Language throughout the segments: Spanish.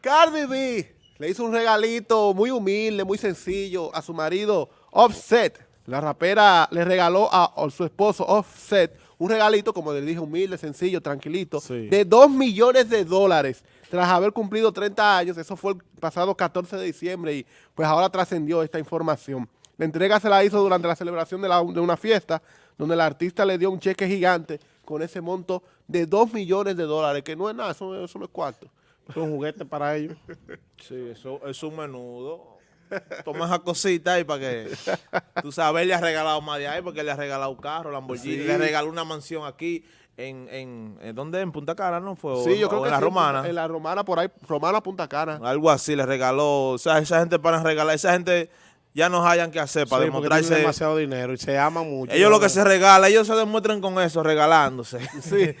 Cardi B le hizo un regalito muy humilde, muy sencillo a su marido Offset. La rapera le regaló a, su esposo Offset un regalito, como le dije, humilde, sencillo, tranquilito, de 2 millones de dólares tras haber cumplido 30 años. Eso fue el pasado 14 de diciembre y pues ahora trascendió esta información. La entrega se la hizo durante la celebración de, de una fiesta donde el artista le dio un cheque gigante con ese monto de 2 millones de dólares, que no es nada, eso, eso no es cuarto. Es un juguete para ellos. Sí, eso es un menudo. Toma esa cosita ahí para que tú sabes, le ha regalado más de ahí porque le ha regalado un carro, Lamborghini, le regaló una mansión aquí en, en, ¿en ¿dónde? En Punta Cana, ¿no? Fue, sí, yo creo que en la Romana. En la Romana, por ahí, Romana, Punta Cana. Algo así, le regaló, o sea, esa gente para regalar, esa gente ya no hayan que hacer para sí, demostrarse. demasiado dinero y se aman mucho. Ellos lo que se regala, ellos se demuestran con eso, regalándose. Sí.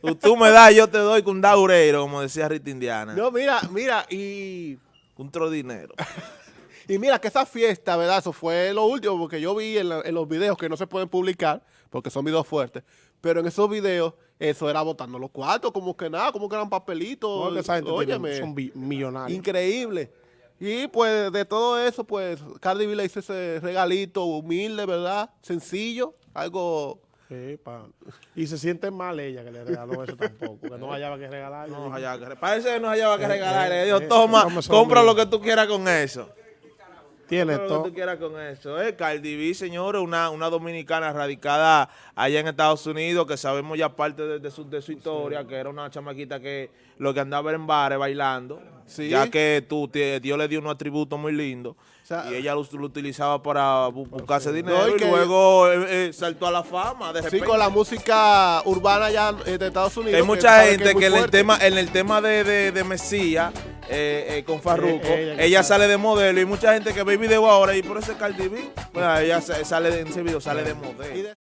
Tú me das, yo te doy con un daureiro, como decía Rita Indiana. No, mira, mira, y... Un tro dinero. y mira que esa fiesta, ¿verdad? Eso fue lo último, porque yo vi en, los videos que no se pueden publicar, porque son videos fuertes, pero en esos videos eso era botando los cuartos, como que nada, como que eran papelitos. No, esa gente son millonarios. Increíble. Y pues de todo eso, pues Cardi B le hizo ese regalito humilde, ¿verdad? Sencillo, algo... Sí, pa. Y se siente mal ella que le regaló eso tampoco, que no hallaba que regalar. No hallaba que, parece que no hallaba que regalar. Le dijo, toma, compra lo que tú quieras con eso. Tiene todo. Lo que tú quieras con eso. Eh, Cardi B, señores, una, una dominicana radicada allá en Estados Unidos, que sabemos ya parte de, su, de su historia, que era una chamaquita que lo que andaba en bares bailando, ya que tú, Dios le dio unos atributos muy lindos. y ella lo, utilizaba para buscarse dinero y, luego eh, eh, saltó a la fama. De sí, con la música urbana ya de Estados Unidos. Hay mucha gente que, en, el tema, en el tema de, de, de Mesías eh, eh, con Farruko. ella, sale de modelo y mucha gente que ve video ahora y por ese Cardi B, ella sale de, en ese video sale de modelo.